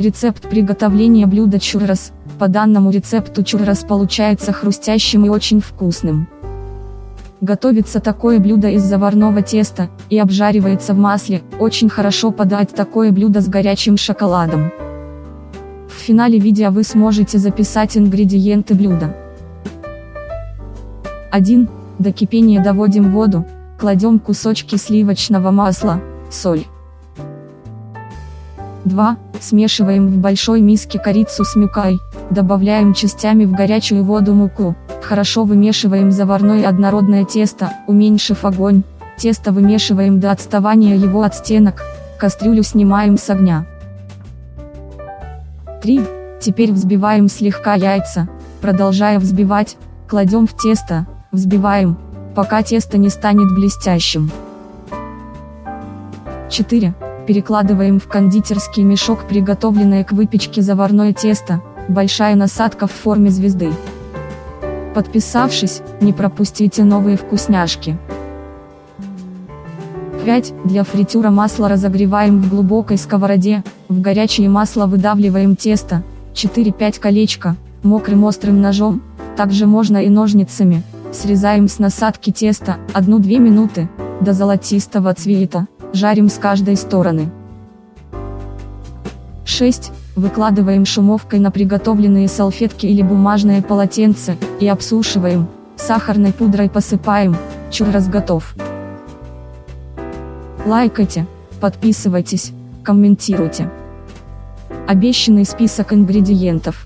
Рецепт приготовления блюда чуррос. По данному рецепту чуррос получается хрустящим и очень вкусным. Готовится такое блюдо из заварного теста, и обжаривается в масле, очень хорошо подать такое блюдо с горячим шоколадом. В финале видео вы сможете записать ингредиенты блюда. 1. До кипения доводим воду, кладем кусочки сливочного масла, соль. 2. Смешиваем в большой миске корицу с мюкой, добавляем частями в горячую воду муку, хорошо вымешиваем заварное однородное тесто, уменьшив огонь, тесто вымешиваем до отставания его от стенок, кастрюлю снимаем с огня. 3. Теперь взбиваем слегка яйца, продолжая взбивать, кладем в тесто, взбиваем, пока тесто не станет блестящим. 4. Перекладываем в кондитерский мешок приготовленное к выпечке заварное тесто, большая насадка в форме звезды. Подписавшись, не пропустите новые вкусняшки. 5. Для фритюра масло разогреваем в глубокой сковороде, в горячее масло выдавливаем тесто, 4-5 колечко, мокрым острым ножом, также можно и ножницами, срезаем с насадки тесто, 1-2 минуты, до золотистого цвета, жарим с каждой стороны. 6. Выкладываем шумовкой на приготовленные салфетки или бумажное полотенце, и обсушиваем, сахарной пудрой посыпаем, чуррос готов. Лайкайте, подписывайтесь, комментируйте. Обещанный список ингредиентов.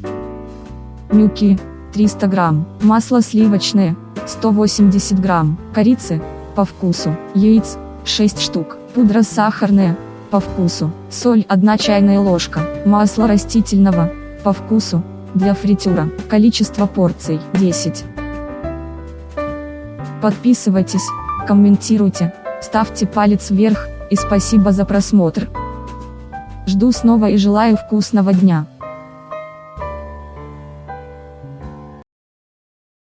Мюки, 300 грамм, масло сливочное, 180 грамм, корицы, по вкусу, яиц, 6 штук, пудра сахарная, по вкусу, соль 1 чайная ложка, масло растительного, по вкусу, для фритюра, количество порций 10. Подписывайтесь, комментируйте, ставьте палец вверх, и спасибо за просмотр. Жду снова и желаю вкусного дня.